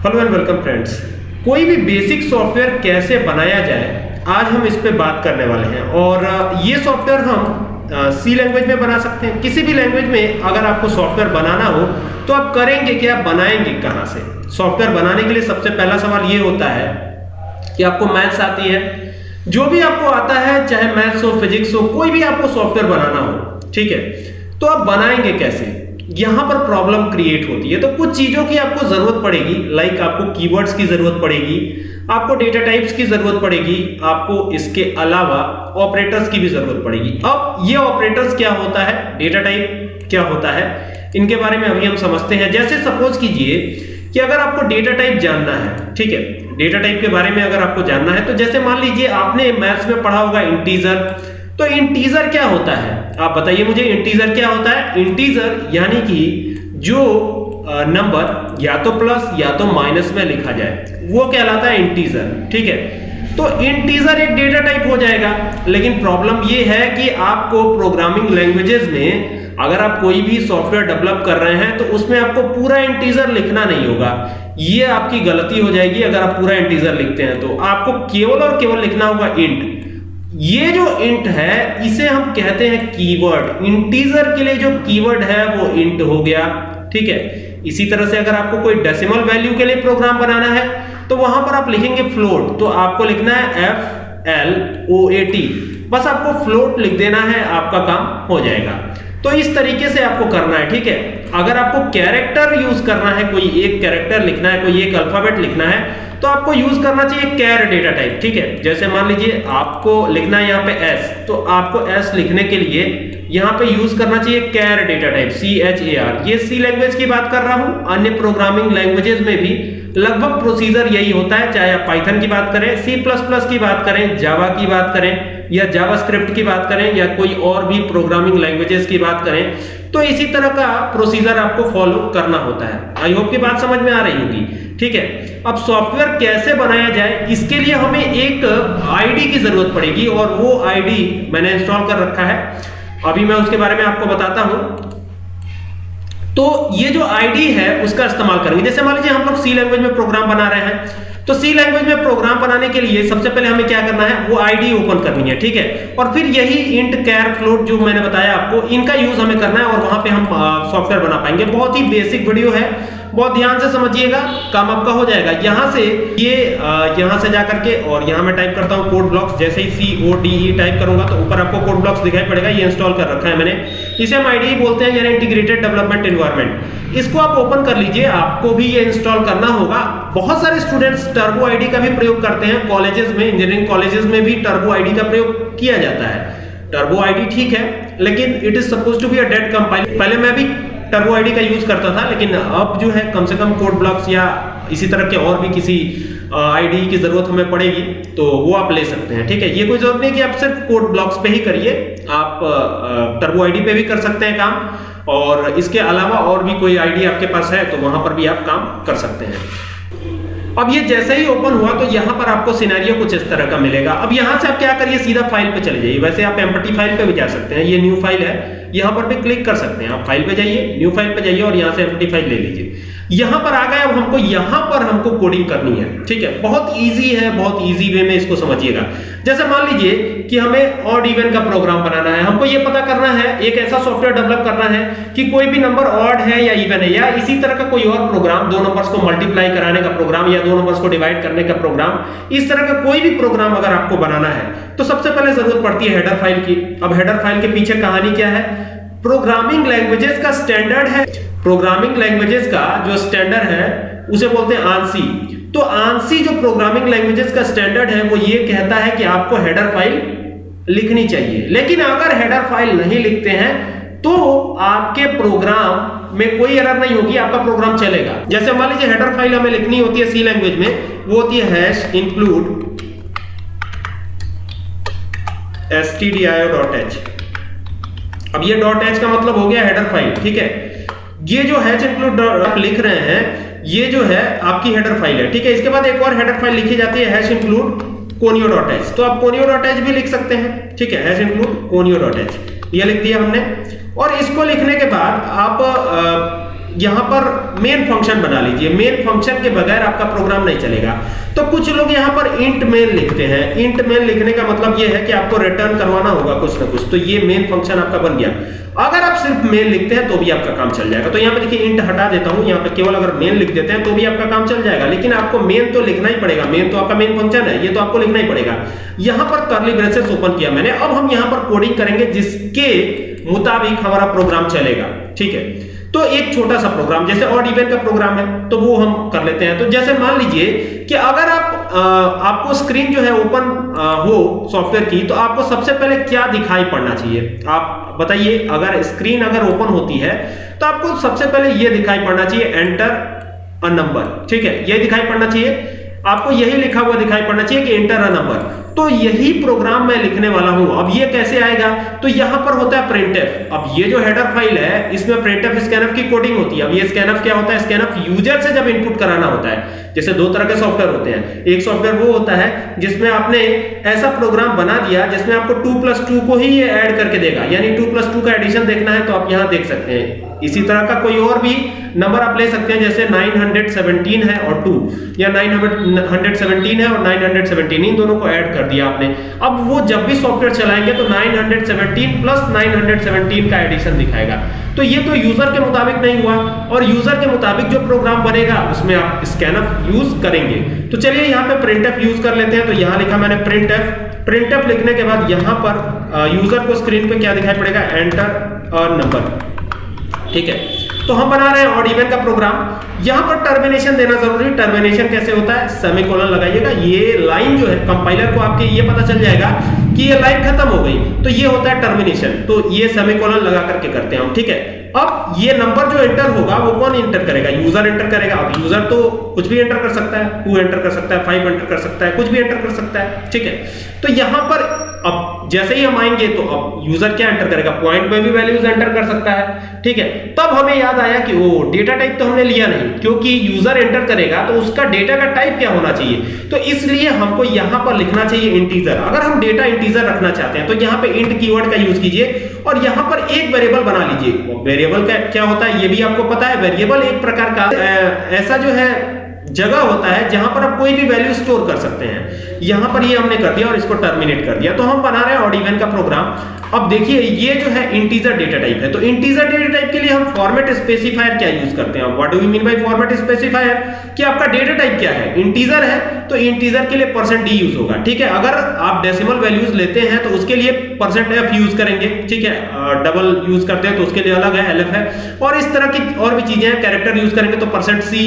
Hello and welcome friends कोई भी basic software कैसे बनाया जाए, आज हम इस पे बात करने वाले हैं। और ये सॉफ्टवेयर हम सी लैंग्वेज में बना सकते हैं। किसी भी लैंग्वेज में अगर आपको सॉफ्टवेयर बनाना हो तो आप करेंगे कि आप बनाएँगे कहाँ से? सॉफ्टवेयर बनाने के लिए सबसे पहला सवाल ये होता है कि आपको मैथ्स आती है। जो भी आपको आता है, चाहे मैथ्स हो फिजिक्स हो, कोई भी आपको सॉफ्टवेयर बनाना हो, ठीक है? तो आप बनाएँगे कैसे? यहाँ पर प्रॉब्लम क्रिएट होती है। तो कुछ चीज़ों की आपको ज़रूरत पड़ेगी लाइक आपको कीवर्ड्स की ज़रूरत पड़ेगी, आपको डेटा टाइप्स की ज़रूरत पड़ेगी, आपको इसके अलावा ऑपरेटर्स की भी ज़रूरत पड़ेगी। अब ये ऑपरेटर्स क्या होता है? डेटा टाइप क्या होता है? इनके बारे में अभी हम समझते हैं। जैसे सपोज़ कीजिए कि अगर आपको डेटा टाइप जानना है, ठीक है? डेटा टाइप के बारे में अगर आपको जानना है तो जैसे मान लीजिए आपने मैथ्स में पढ़ा होगा इंटीजर तो इंटीजर क्या होता है? आप बताइए मुझे इंटीजर क्या होता है? इंटीजर यानी कि जो नंबर या तो प्लस या तो माइनस में लिखा जाए, वो कहलाता है इंटीजर ठीक है? तो इंटीजर एक डेटा टाइप हो जाएगा, लेकिन प्रॉब्लम ये है कि आपको प्रोग्रामिंग लैंग्वेजेस में, अगर आप कोई भी सॉफ्टवेयर डेवलप कर रहे हैं तो उसमें आपको पूरा इंटीजर लिखना नहीं होगा। ये आपकी गलती हो जाएगी अगर आप पूरा इंटीजर लिखते हैं तो आपको केवल और केवल लिखना होगा इंट ये जो इंट है, इसे हम कहते हैं कीवर्ड इंटीजर के लिए जो कीवर्ड है, वो इंट हो गया, ठीक है? इसी तरह से अगर आपको कोई डेसिमल वैल्यू के लिए प्रोग्राम बनाना है तो वहाँ पर आप लिखेंगे फ्लोट तो आपको लिखना है F L O A T बस आपको फ्लोट लिख देना है, आपका काम हो जाएगा। तो इस तरीके से आपको करना है, ठीक है? अगर आपको कैरेक्टर यूज़ करना है, कोई एक कैरेक्टर लिखना है, कोई एक अल्फ़ाबेट लिखना है तो आपको यूज़ करना चाहिए कैर डेटा टाइप ठीक है? जैसे मान लीजिए आपको लिखना है यहाँ पे एस तो आपको एस लिखने के लिए यहाँ पे यूज़ करना चाहिए char data type C H A R ये सी लैंग्वेज की बात कर रहा हूँ, अन्य प्रोग्रामिंग लैंग्वेजेस में भी लगभग प्रोसीजर यही होता है, चाहे आप पाइथन की बात करें सी प्लस प्लस की बात करें जावा की बात करें। या जावास्क्रिप्ट की बात करें या कोई और भी प्रोग्रामिंग लैंग्वेजेस की बात करें तो इसी तरह का प्रोसीजर आपको फॉलो करना होता है। आई होप की बात समझ में आ रही होगी। ठीक है? अब सॉफ्टवेयर कैसे बनाया जाए, इसके लिए हमें एक आईडी की ज़रूरत पड़ेगी और वो आईडी मैंने इंस्टॉल कर रखा है। अभी मैं उसके बारे में आपको बताता हूँ। तो ये जो आईडी है, उसका इस्तेमाल करेंगे। जैसे मान लीजिए हम लोग सी लैंग्वेज में प्रोग्राम बना रहे हैं। तो सी लैंग्वेज में प्रोग्राम बनाने के लिए सबसे पहले हमें क्या करना है? वो आईडी ओपन करनी है, ठीक है? और फिर यही इंट कैर फ्लोट जो मैंने बताया आपको, इनका यूज़ हमें करना है और वहाँ पे हम सॉफ्टवेयर बना पाएँगे। बहुत ही बेसिक वीडियो है। बहुत ध्यान से समझिएगा, काम आपका हो जाएगा। यहाँ से ये यहाँ से जाकर के और यहाँ मैं टाइप करता हूँ कोड ब्लॉक्स जैसे ही सी ओ डी ई टाइप करूँगा तो ऊपर आपको कोड ब्लॉक्स दिखाई पड़ेगा, ये इंस्टॉल कर रखा है मैंने। इसे हम आईडी बोलते हैं, यानी इंटीग्रेटेड डेवलपमेंट एनवायरनमेंट इसको आप ओपन कर लीजिए, आपको भी ये इंस्टॉल करना होगा। बहुत सारे स्टूडेंट्स टर्बो आईडी का भी प्रयोग करते हैं कॉलेजेस में इंजीनियरिंग कॉलेजेस में भी टर्बो आईडी का प्रयोग किया जाता है। टर्बो आईडी ठीक है, लेकिन it is suppose to be a dead compiler पहले मैं भी टर्बो आईडी का यूज़ करता था, लेकिन अब जो है कम से कम कोड ब्लॉक्स या इसी तरह के और भी किसी आईडी की ज़रूरत हमें पड़ेगी तो वो आप ले सकते हैं, ठीक है? ये कोई ज़रूरत नहीं कि आप सिर्फ़ कोड ब्लॉक्स पे ही करिए, आप टर्बो आईडी पे भी कर सकते हैं काम, और इसके अलावा और भी कोई आईडी आपके पास है तो वहाँ पर भी आप काम कर सकते हैं। अब ये जैसे ही ओपन हुआ तो यहाँ पर आपको सिनेरियो कुछ इस तरह का मिलेगा। अब यहाँ से आप क्या करिए, सीधा फ़ाइल पे चले जाइए। वैसे आप एम्पटी फ़ाइल पे भी जा सकते हैं। ये न्यू फ़ाइल है। यहाँ पर भी क्लिक कर सकते हैं। आप फ़ाइल पे जाइए न्यू फ़ाइल पे जाइए और यहाँ से एम्पटी फ़ाइल ले लीजिए। यहाँ पर आ गए, अब हमको यहाँ पर हमको कोडिंग करनी है। ठीक है? बहुत इजी है, बहुत इजी वे में इसको समझिएगा। जैसे मान लीजिए कि हमें ऑड इवन का प्रोग्राम बनाना है। हमको ये पता करना है, एक ऐसा सॉफ्टवेयर डेवलप करना है कि कोई भी नंबर ऑड है या इवन है, या इसी तरह का कोई और प्रोग्राम दो नंबर्स को मल्टीप्लाई कराने का प्रोग्राम या दो नंबर्स को डिवाइड करने का प्रोग्राम इस तरह का कोई भी प्रोग्राम अगर आपको बनाना है तो सबसे पहले ज़रूरत पड़ती है हेडर फ़ाइल की। अब हेडर फ़ाइल के पीछे कहानी क्या है? प्रोग्रामिंग लैंग्वेजेस का स्टैंडर्ड है। प्रोग्रामिंग लैंग्वेजेस का जो स्टैंडर्ड है, उसे बोलते हैं आंसी तो आंसी जो प्रोग्रामिंग लैंग्वेजेस का स्टैंडर्ड है, वो ये कहता है कि आपको हेडर फ़ाइल लिखनी चाहिए। लेकिन अगर हेडर फ़ाइल नहीं लिखते हैं तो आपके प्रोग्राम में कोई एरर नहीं होगी, आपका प्रोग्राम चलेगा। जैसे मान लीजिए हेडर फ़ाइल हमें लिखनी होती है सी लैंग्वेज में, वो होती है हैश इंक्लूड stdio.h अब ये एच का मतलब हो गया हेडर फ़ाइल ठीक है? ये जो हैच इंक्लूड आप लिख रहे हैं, ये जो है आपकी हेडर फ़ाइल है, ठीक है? इसके बाद एक और हेडर फ़ाइल लिखी जाती है हैश इंक्लूड एच तो आप कोनियो डॉट एच भी लिख सकते हैं, ठीक है? हैश इंक्लूड एच ये लिख दिया हमने। और इसको लिखने के बाद आप यहाँ पर मेन फ़ंक्शन बना लीजिए। मेन फ़ंक्शन के बगैर आपका प्रोग्राम नहीं चलेगा। तो कुछ लोग यहाँ पर इंट मेन लिखते हैं। इंट मेन लिखने का मतलब यह है कि आपको रिटर्न करवाना होगा कुछ ना कुछ। तो ये मेन फ़ंक्शन आपका बन गया। अगर आप सिर्फ़ मेन लिखते हैं तो भी आपका काम चल जाएगा। तो यहाँ पे देखिए इंट हटा देता हूँ। यहाँ पे केवल अगर मेन लिख देते हैं तो भी आपका काम चल जाएगा। लेकिन आपको मेन तो लिखना ही पड़ेगा। मेन तो आपका मेन फ़ंक्शन है। ये तो आपको लिखना ही पड़ेगा। यहाँ पर कर्ली ब्रेसेस ओपन किया मैंने। अब हम यहाँ पर कोडिंग करेंगे, जिसके मुताबिक हमारा प्रोग्राम चलेगा। ठीक है? तो एक छोटा सा प्रोग्राम जैसे ऑड इवन का प्रोग्राम है तो वो हम कर लेते हैं। तो जैसे मान लीजिए कि अगर आप आ, आपको स्क्रीन जो है ओपन हो सॉफ्टवेयर की तो आपको सबसे पहले क्या दिखाई पड़ना चाहिए? आप बताइए अगर स्क्रीन अगर ओपन होती है तो आपको सबसे पहले ये दिखाई पड़ना चाहिए एंटर अ नंबर ठीक है? ये दिखाई पड़ना चाहिए। आपको यही लिखा हुआ दिखाई पड़ना चाहिए कि एंटर अ नंबर तो यही प्रोग्राम मैं लिखने वाला हूँ। अब ये कैसे आएगा? तो यहाँ पर होता है प्रिंट अब ये जो हेडर फ़ाइल है, इसमें प्रिंट स्कैनफ की कोडिंग होती है। अब ये स्कैनफ क्या होता है? स्कैनफ यूज़र से जब इनपुट कराना होता है। जैसे दो तरह के सॉफ्टवेयर होते हैं। एक सॉफ्टवेयर वो होता है जिसमें आपने ऐसा प्रोग्राम बना दिया जिसमें आपको टू प्लस टू को ही ये ऐड करके देगा। यानी टू प्लस टू का एडिशन देखना है तो आप यहाँ देख सकते हैं। इसी तरह का कोई और भी नंबर आप ले सकते हैं, जैसे 917 है और 2 या 917 है और 917 इन दोनों को ऐड कर दिया आपने। अब वो जब भी सॉफ्टवेयर चलाएँगे तो 917 प्लस 917 का एडिशन दिखाएगा। तो ये तो यूज़र के मुताबिक नहीं हुआ। और यूज़र के मुताबिक जो प्रोग्राम बनेगा, उसमें आप स्कैनफ यूज़ करेंगे। तो चलिए यहाँ पे प्रिंटफ यूज़ कर लेते हैं। तो यहाँ लिखा मैंने प्रिंटफ प्रिंटफ लिखने के बाद यहाँ पर यूज़र को स्क्रीन पे क्या दिखाई पड़ेगा? एंटर और नंबर ठीक है? तो हम बना रहे हैं ऑड इवन का प्रोग्राम यहाँ पर टर्मिनेशन देना ज़रूरी। टर्मिनेशन कैसे होता है? सेमीकोलन लगाइएगा। ये लाइन जो है कंपाइलर को आपके ये पता चल जाएगा कि ये लाइन खत्म हो गई। तो ये होता है टर्मिनेशन तो ये सेमीकोलन लगा करके करते हैं हम, ठीक है? अब ये नंबर जो एंटर होगा, वो कौन एंटर करेगा? यूज़र एंटर करेगा। अब यूज़र तो कुछ भी एंटर कर सकता है। टू एंटर कर सकता है? फाइव एंटर कर सकता है। कुछ भी एंटर कर सकता है, ठीक है? तो यहाँ पर अब जैसे ही हम आएँगे तो अब यूज़र क्या एंटर करेगा? पॉइंट में भी वैल्यूज़ एंटर कर सकता है। ठीक है? तब हमें याद आया कि वो डेटा टाइप तो हमने लिया नहीं। क्योंकि यूज़र एंटर करेगा तो उसका डेटा का टाइप क्या होना चाहिए? तो इसलिए हमको यहाँ पर लिखना चाहिए इंटीजर अगर हम डेटा इंटीजर रखना चाहते हैं तो यहाँ पे इंट कीवर्ड का यूज़ कीजिए और यहाँ पर एक वेरिएबल बना लीजिए। वेरिएबल का क्या होता है? ये भी आपको पता है। वेरिएबल एक प्रकार का ऐसा जो है जगह होता है जहाँ पर आप कोई भी वैल्यू स्टोर कर सकते हैं। यहाँ पर ये हमने कर दिया और इसको टर्मिनेट कर दिया। तो हम बना रहे हैं ऑड इवन का प्रोग्राम अब देखिए, ये जो है इंटीजर डेटा टाइप है। तो इंटीजर डेटा टाइप के लिए हम फॉर्मेट स्पेसिफायर क्या यूज़ करते हैं? What do you mean by format specifier कि आपका डेटा टाइप क्या है? इंटीजर है तो इंटीजर के लिए परसेंट डी यूज़ होगा। ठीक है? अगर आप डेसिमल वैल्यूज़ लेते हैं तो उसके लिए परसेंट एफ़ यूज़ करेंगे। ठीक है? डबल यूज़ करते हैं तो उसके लिए अलग है एलएफ है। और इस तरह की और भी चीज़ें हैं कैरेक्टर यूज़ करेंगे तो परसेंट सी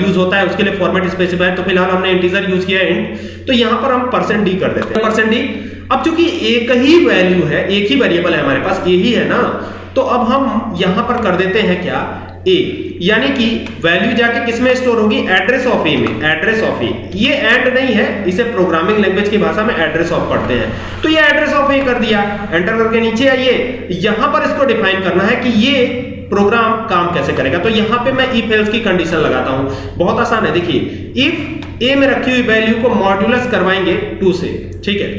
यूज़ होता है, उसके लिए फॉर्मेट स्पेसिफायर तो फ़िलहाल हमने इंटीजर यूज़ किया है इंट तो यहाँ पर हम परसेंट डी कर देते हैं। परसेंट डी अब चूँकि एक ही वैल्यू है, एक ही वेरिएबल है हमारे पास ए ही है ना तो अब हम यहाँ पर कर देते हैं क्या? ए यानी कि वैल्यू जाके किसमें स्टोर होगी? एड्रेस ऑफ़ ए में एड्रेस ऑफ़ ए ये एंड नहीं है, इसे प्रोग्रामिंग लैंग्वेज की भाषा में एड्रेस ऑफ़ पढ़ते हैं। तो ये एड्रेस ऑफ़ ए कर दिया। एंटर करके नीचे आइए। यहाँ पर इसको डिफाइन करना है कि ये प्रोग्राम काम कैसे करेगा? तो यहाँ पे मैं इफ़ एल्स की कंडीशन लगाता हूँ। बहुत आसान है, देखिए। इफ़ ए में रखी हुई वैल्यू को मॉड्यूलस करवाएँगे टू से, ठीक है?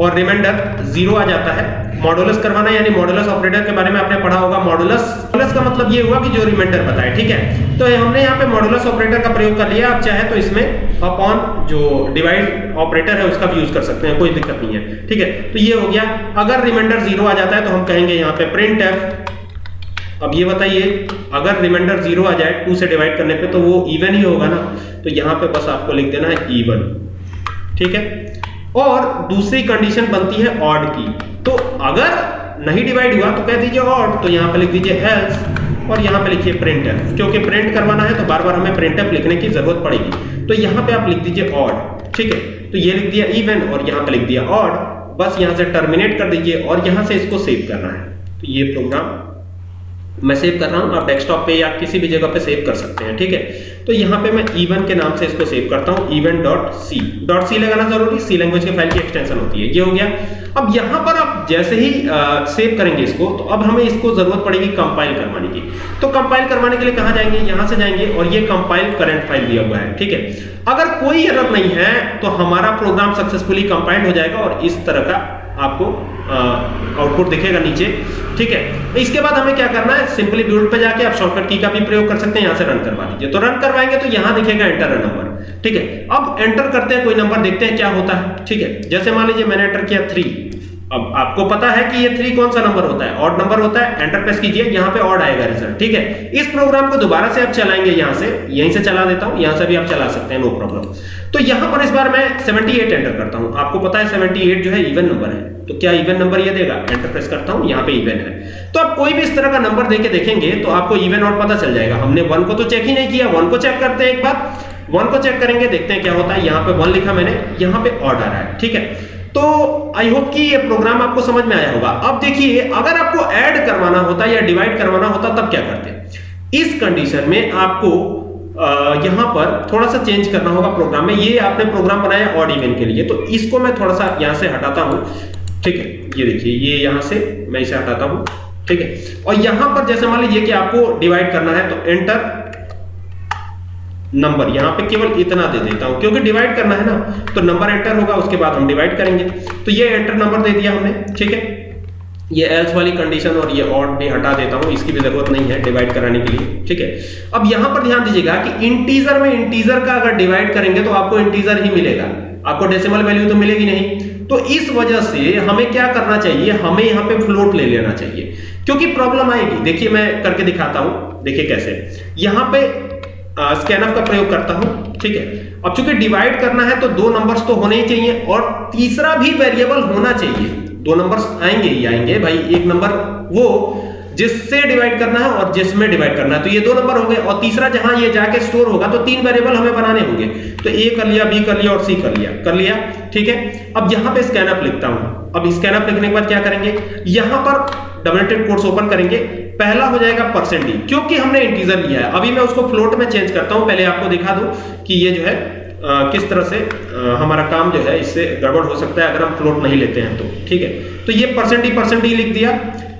और रिमाइंडर ज़ीरो आ जाता है। मॉडुलस करवाना यानी मॉडुलस ऑपरेटर के बारे में आपने पढ़ा होगा। मॉडुलस मॉडुलस का मतलब ये हुआ कि जो रिमाइंडर बताए, ठीक है? तो हमने यहाँ पे मॉड्यूलस ऑपरेटर का प्रयोग कर लिया। आप चाहे तो इसमें अपॉन जो डिवाइड ऑपरेटर है उसका भी यूज़ कर सकते हैं, कोई दिक्कत नहीं है, ठीक है? तो ये हो गया। अगर रिमाइंडर ज़ीरो आ जाता है तो हम कहेंगे यहाँ पे प्रिंट एफ़ अब ये बताइए, अगर रिमाइंडर ज़ीरो आ जाए टू से डिवाइड करने पे तो वो इवन ही होगा ना? तो यहाँ पे बस आपको लिख देना है इवन ठीक है? और दूसरी कंडीशन बनती है ऑड की। तो अगर नहीं डिवाइड हुआ तो कह दीजिए ऑड तो यहाँ पे लिख दीजिए एल्स और यहाँ पे लिखिए प्रिंट एफ़ क्योंकि प्रिंट करवाना है तो बार बार हमें प्रिंट एफ़ लिखने की ज़रूरत पड़ेगी। तो यहाँ पे आप लिख दीजिए ऑड ठीक है? तो ये लिख दिया इवन और यहाँ पे लिख दिया ऑड बस यहाँ से टर्मिनेट कर दीजिए, और यहाँ से इसको सेव करना है। तो ये प्रोग्राम मैं सेव कर रहा हूँ आप डेस्कटॉप पे या किसी भी जगह पे सेव कर सकते हैं ठीक है? तो यहाँ पे मैं इवन के नाम से इसको सेव करता हूँ even dot C dot C लगाना ज़रूरी सी लैंग्वेज के फ़ाइल की एक्सटेंशन होती है ये हो गया। अब यहाँ पर आप जैसे ही आ, सेव करेंगे इसको तो अब हमें इसको ज़रूरत पड़ेगी कंपाइल करवाने की। तो कंपाइल करवाने के लिए कहाँ जाएँगे? यहाँ से जाएँगे और ये कंपाइल करंट फ़ाइल दिया हुआ है ठीक है? अगर कोई एरर नहीं है तो हमारा प्रोग्राम सक्सेसफुली कंपाइल हो जाएगा और इस तरह का आपको आउटपुट दिखेगा नीचे। ठीक है? इसके बाद हमें क्या करना है? सिंपली बिल्ड पे जाके आप शॉर्टकट की का भी प्रयोग कर सकते हैं, यहाँ से रन करवा लीजिए। तो रन करवाएँगे तो यहाँ दिखेगा एंटर अ नंबर ठीक है? अब एंटर करते हैं, कोई नंबर देखते हैं क्या होता है। ठीक है? जैसे मान लीजिए मैंने एंटर किया थ्री अब आपको पता है कि ये थ्री कौन सा नंबर होता है? ऑड नंबर होता है। एंटर प्रेस कीजिए, यहाँ पे ऑड आएगा रिज़ल्ट ठीक है? इस प्रोग्राम को दोबारा से आप चलाएँगे यहाँ से, यहीं से चला देता हूँ, यहाँ से भी आप चला सकते हैं नो प्रॉब्लम तो यहाँ पर इस बार मैं 78 एंटर करता हूँ। आपको पता है 78 जो है इवन नंबर है। तो क्या इवन नंबर ये देगा? एंटर प्रेस करता हूँ, यहाँ पे इवन है। तो आप कोई भी इस तरह का नंबर देके देखेंगे तो आपको इवन और पता चल जाएगा। हमने वन को तो चेक ही नहीं किया। वन को चेक करते हैं एक बार। वन को चेक करेंगे, देखते हैं क्या होता है। यहाँ पे वन लिखा मैंने, यहाँ पे ऑड आ रहा है, ठीक है? तो आई होप कि ये प्रोग्राम आपको समझ में आया होगा। अब देखिए, अगर आपको ऐड करवाना होता या डिवाइड करवाना होता, तब क्या करते इस कंडीशन में आपको यहाँ पर थोड़ा सा चेंज करना होगा प्रोग्राम में। ये आपने प्रोग्राम बनाया ऑड इवन के लिए। तो इसको मैं थोड़ा सा यहाँ से हटाता हूँ। ठीक है? ये देखिए, ये यहाँ से मैं इसे हटाता हूँ। ठीक है? और यहाँ पर जैसे मान लीजिए कि आपको डिवाइड करना है तो एंटर नंबर यहाँ पे केवल इतना दे देता हूँ, क्योंकि डिवाइड करना है ना तो नंबर एंटर होगा, उसके बाद हम डिवाइड करेंगे। तो ये एंटर नंबर दे दिया हमने, ठीक है? ये एल्स वाली कंडीशन और ये ऑड भी हटा देता हूँ, इसकी भी ज़रूरत नहीं है डिवाइड कराने के लिए, ठीक है? अब यहाँ पर ध्यान दीजिएगा कि इंटीजर में इंटीजर का अगर डिवाइड करेंगे तो आपको इंटीजर ही मिलेगा। आपको डेसिमल वैल्यू तो मिलेगी नहीं। तो इस वजह से हमें क्या करना चाहिए, हमें यहाँ पे फ्लोट ले लेना चाहिए। क्योंकि प्रॉब्लम आएगी। देखिए मैं करके दिखाता हूँ, देखिए कैसे। यहाँ पे स्कैनअप का प्रयोग करता हूँ, ठीक है? अब चूँकि डिवाइड करना है तो दो नंबर्स तो होने ही चाहिए और तीसरा भी वेरिएबल होना चाहिए। दो नंबर्स आएँगे ही आएँगे, भाई, एक नंबर वो जिससे डिवाइड करना है और जिसमें डिवाइड करना है। तो ये दो नंबर हो गए और तीसरा जहाँ ये जाके स्टोर होगा तो तीन वेरिएबल हमें बनाने होंगे। तो ए कर लिया बी कर लिया और सी कर लिया। कर लिया ठीक है? अब यहाँ पे स्कैनअप लिखता हूँ। अब स्कैनअप लिखने के बाद क्या करेंगे? यहाँ पर डबल कोट्स ओपन करेंगे। पहला हो जाएगा परसेंट डी क्योंकि हमने इंटीजर लिया है। अभी मैं उसको फ्लोट में चेंज करता हूँ। पहले आपको दिखा दूँ कि ये जो है आ, किस तरह से आ, हमारा काम जो है इससे गड़बड़ हो सकता है अगर हम फ्लोट नहीं लेते हैं तो ठीक है? तो ये परसेंट डी परसेंट डी लिख दिया।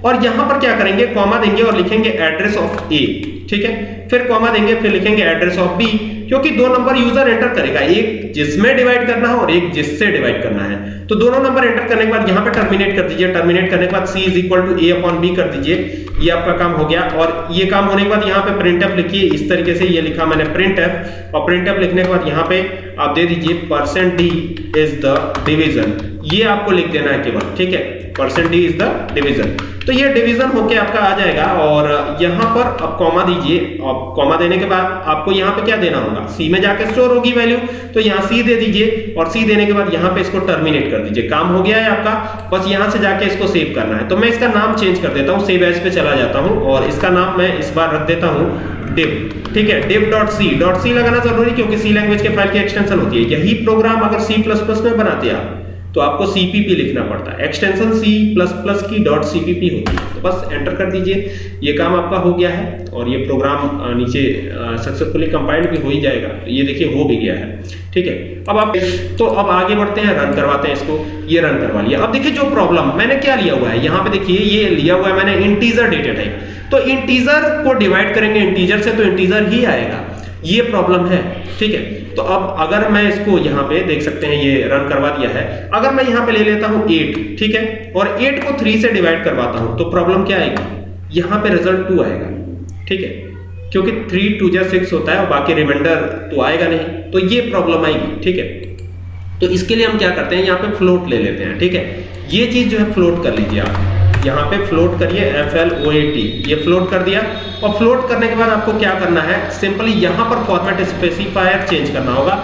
और यहाँ पर क्या करेंगे? कॉमा देंगे और लिखेंगे एड्रेस ऑफ़ ए ठीक है? फिर कॉमा देंगे, फिर लिखेंगे एड्रेस ऑफ़ बी क्योंकि दो नंबर यूज़र एंटर करेगा। एक जिसमें डिवाइड करना है और एक जिससे डिवाइड करना है। तो दोनों नंबर एंटर करने के बाद यहाँ पे टर्मिनेट कर दीजिए। टर्मिनेट करने के बाद c is equal to A upon B कर दीजिए। ये आपका काम हो गया। और ये काम होने के बाद यहाँ पे प्रिंट एफ़ लिखिए। इस तरीके से ये लिखा मैंने प्रिंट एफ़ और प्रिंट एफ़ लिखने के बाद यहाँ पे आप दे दीजिए percent D is the division ये आपको लिख देना है केवल, ठीक है? Percent D is the division तो ये डिवीज़न होके आपका आ जाएगा और यहाँ पर अब कॉमा दीजिए। अब कॉमा देने के बाद आपको यहाँ पे क्या देना होगा? सी में जाके स्टोर होगी वैल्यू तो यहाँ सी दे दीजिए और सी देने के बाद यहाँ पे इसको टर्मिनेट कर दीजिए। काम हो गया है आपका, बस यहाँ से जाके इसको सेव करना है। तो मैं इसका नाम चेंज कर देता हूँ सेव एज पे चला जाता हूँ और इसका नाम मैं इस बार रख देता हूँ div, ठीक है? div dot C dot C लगाना ज़रूरी क्योंकि सी लैंग्वेज के फ़ाइल की एक्सटेंशन होती है। यही प्रोग्राम अगर प्लस में बनाते आप तो आपको सीपीपी लिखना पड़ता है। एक्सटेंशन सी प्लस प्लस की डॉट सीपीपी होती है। तो बस एंटर कर दीजिए। ये काम आपका हो गया है और ये प्रोग्राम नीचे सक्सेसफुली कंपाइल्ड भी हो ही जाएगा। तो ये देखिए हो भी गया है। ठीक है? अब आप तो अब आगे बढ़ते हैं रन करवाते हैं इसको। ये रन करवा लिया। अब देखिए जो प्रॉब्लम मैंने क्या लिया हुआ है? यहाँ पे देखिए, ये लिया हुआ है मैंने इंटीजर डेटा टाइप तो इंटीजर को डिवाइड करेंगे इंटीजर से तो इंटीजर ही आएगा। ये प्रॉब्लम है। ठीक है? तो अब अगर मैं इसको यहाँ पे देख सकते हैं, ये रन करवा दिया है। अगर मैं यहाँ पे ले लेता हूँ 8 ठीक है? और 8 को 3 से डिवाइड करवाता हूँ तो प्रॉब्लम क्या आएगी? यहाँ पे रिज़ल्ट 2 आएगा, ठीक है? क्योंकि 3 टू जा सिक्स होता है और बाकी रिमाइंडर तो आएगा नहीं तो ये प्रॉब्लम आएगी, ठीक है? तो इसके लिए हम क्या करते हैं, यहाँ पे फ्लोट ले लेते हैं, ठीक है? ये चीज़ जो है फ्लोट कर लीजिए आप। यहाँ पे फ्लोट करिए F L O A T ये फ्लोट कर दिया। और फ्लोट करने के बाद आपको क्या करना है? सिंपली यहाँ पर फॉर्मेट स्पेसिफायर चेंज करना होगा।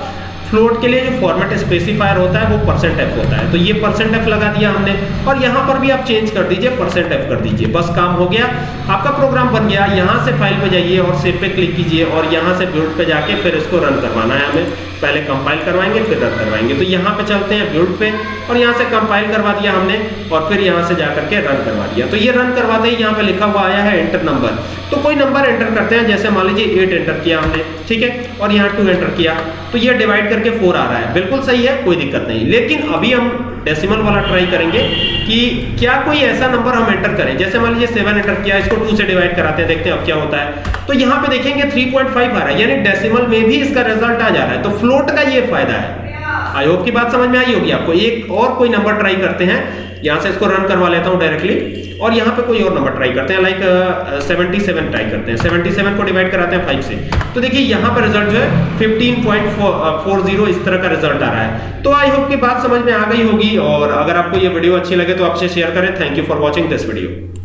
फ्लोट के लिए जो फॉर्मेट स्पेसिफायर होता है, वो परसेंट एफ़ होता है। तो ये परसेंट एफ़ लगा दिया हमने। और यहाँ पर भी आप चेंज कर दीजिए परसेंट एफ़ कर दीजिए। बस काम हो गया। आपका प्रोग्राम बन गया। यहाँ से फ़ाइल पे जाइए और सेव पे क्लिक कीजिए और यहाँ से बिल्ड पे जाके फिर इसको रन करवाना है हमें। पहले कंपाइल करवाएँगे, फिर रन करवाएँगे। तो यहाँ पे चलते हैं बिल्ड पे और यहाँ से कंपाइल करवा दिया हमने और फिर यहाँ से जाकर के रन करवा दिया। तो ये रन करवाते ही यहाँ पे लिखा हुआ आया है एंटर नंबर तो कोई नंबर एंटर करते हैं, जैसे मान लीजिए एट एंटर किया हमने, ठीक है? और यहाँ टू एंटर किया तो ये डिवाइड करके फोर आ रहा है। बिल्कुल सही है, कोई दिक्कत नहीं। लेकिन अभी हम डेसिमल वाला ट्राई करेंगे कि क्या कोई ऐसा नंबर हम एंटर करें। जैसे मान लीजिए सेवन एंटर किया, इसको टू से डिवाइड कराते हैं, देखते हैं अब क्या होता है। तो यहाँ पे देखेंगे 3.5 आ रहा है, यानी डेसिमल में भी इसका रिज़ल्ट आ जा रहा है। तो फ्लोट का ये फ़ायदा है। आई होप की बात समझ में आई होगी आपको। एक और कोई नंबर ट्राई करते हैं। यहाँ से इसको रन करवा लेता हूँ डायरेक्टली और यहाँ पे कोई और नंबर ट्राई करते हैं लाइक सेवेंटी सेवन ट्राई करते हैं। सेवेंटी सेवन को डिवाइड कराते हैं फाइव से। तो देखिए, यहाँ पर रिज़ल्ट जो है फिफ्टीन पॉइंट फोर ज़ीरो इस तरह का रिज़ल्ट आ रहा है। तो आई होप की बात समझ में आ गई होगी। और अगर आपको ये वीडियो अच्छी लगे तो आपसे शेयर करें। Thank you for watching this video